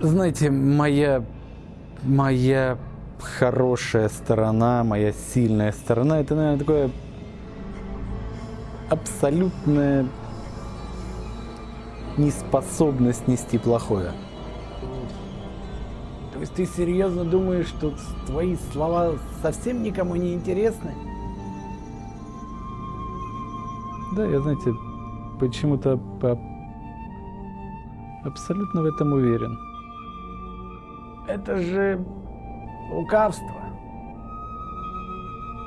Знаете, моя... Моя хорошая сторона, моя сильная сторона, это, наверное, такое абсолютная неспособность нести плохое. То есть ты серьезно думаешь, что твои слова совсем никому не интересны? Да, я, знаете, почему-то по... абсолютно в этом уверен. Это же лукавство.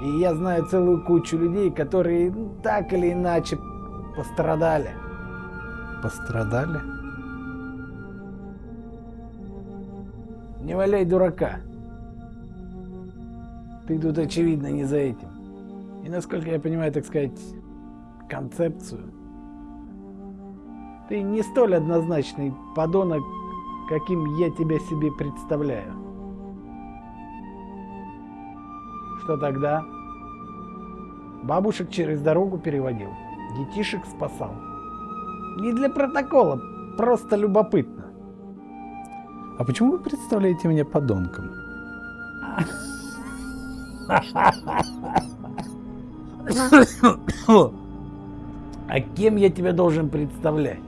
И я знаю целую кучу людей, которые ну, так или иначе пострадали. Пострадали? Не валяй дурака. Ты тут, очевидно, не за этим. И насколько я понимаю, так сказать, концепцию, ты не столь однозначный подонок, каким я тебя себе представляю. Что тогда? Бабушек через дорогу переводил, детишек спасал. Не для протокола, просто любопытно. А почему вы представляете меня подонком? А кем я тебя должен представлять?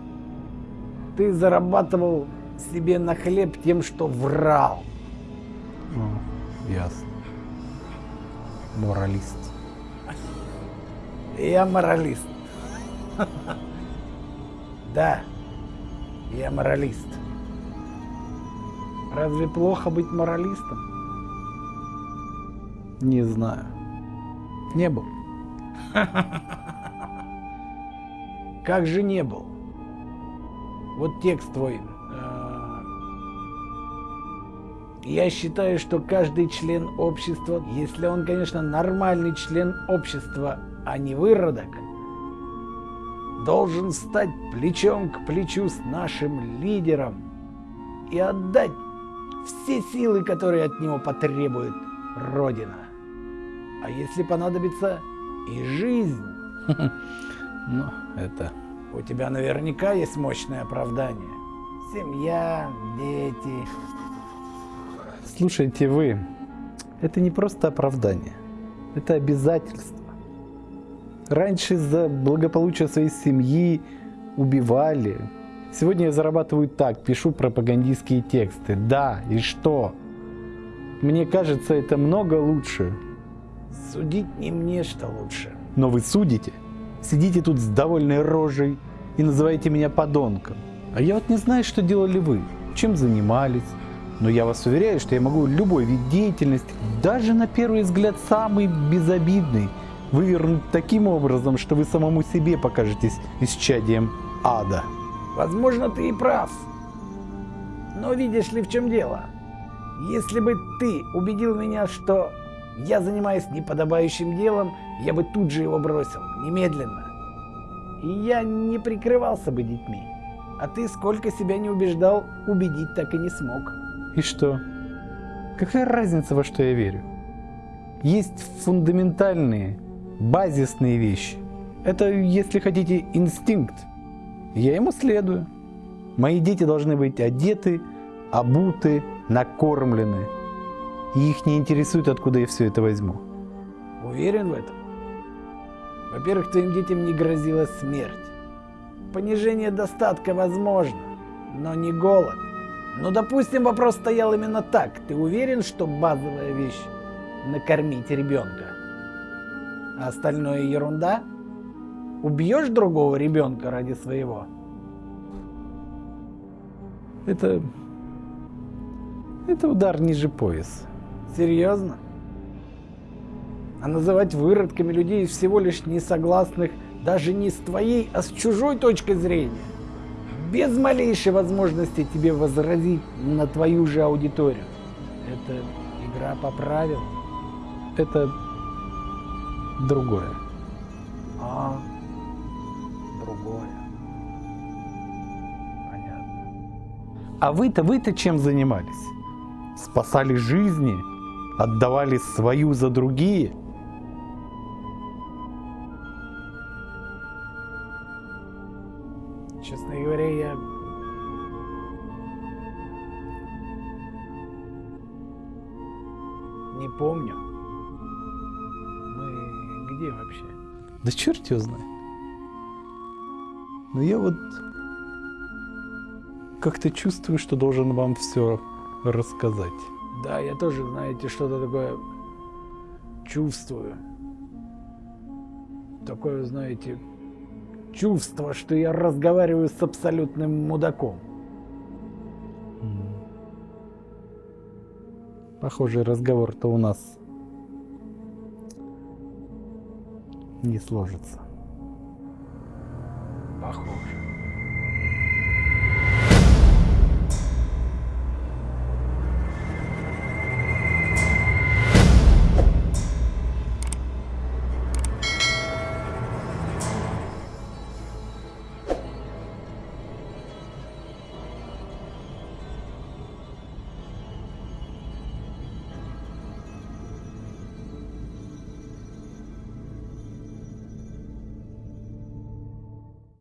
Ты зарабатывал себе на хлеб тем, что врал. О, ясно. Моралист. Я моралист. Да, я моралист. Разве плохо быть моралистом? Не знаю. Не был. Как же не был? Вот текст твой. Я считаю, что каждый член общества, если он, конечно, нормальный член общества, а не выродок, должен стать плечом к плечу с нашим лидером и отдать все силы, которые от него потребует Родина. А если понадобится и жизнь. Ну, это... У тебя наверняка есть мощное оправдание. Семья, дети. Слушайте вы, это не просто оправдание, это обязательство. Раньше за благополучие своей семьи убивали. Сегодня я зарабатываю так, пишу пропагандистские тексты. Да, и что? Мне кажется, это много лучше. Судить не мне, что лучше. Но вы судите. Сидите тут с довольной рожей и называете меня подонком. А я вот не знаю, что делали вы, чем занимались. Но я вас уверяю, что я могу любой вид деятельности, даже на первый взгляд самый безобидный, вывернуть таким образом, что вы самому себе покажетесь исчадием ада. Возможно, ты и прав. Но видишь ли, в чем дело? Если бы ты убедил меня, что я занимаюсь неподобающим делом, я бы тут же его бросил, немедленно. И я не прикрывался бы детьми. А ты сколько себя не убеждал, убедить так и не смог. И что? Какая разница, во что я верю? Есть фундаментальные, базисные вещи. Это, если хотите, инстинкт. Я ему следую. Мои дети должны быть одеты, обуты, накормлены. И их не интересует, откуда я все это возьму. Уверен в этом? Во-первых, твоим детям не грозила смерть. Понижение достатка возможно, но не голод. Ну, допустим, вопрос стоял именно так. Ты уверен, что базовая вещь – накормить ребенка? А остальное ерунда? Убьешь другого ребенка ради своего? Это... Это удар ниже пояса. Серьезно? А называть выродками людей всего лишь несогласных даже не с твоей, а с чужой точки зрения. Без малейшей возможности тебе возразить на твою же аудиторию. Это игра по правилам. Это другое. А, другое. Понятно. А вы-то, вы-то чем занимались? Спасали жизни? Отдавали свою за другие? Честно говоря, я... Не помню. Мы где вообще? Да черт его знает. Но я вот как-то чувствую, что должен вам все рассказать. Да, я тоже, знаете, что-то такое чувствую. Такое, знаете, чувство, что я разговариваю с абсолютным мудаком. Похоже, разговор-то у нас не сложится.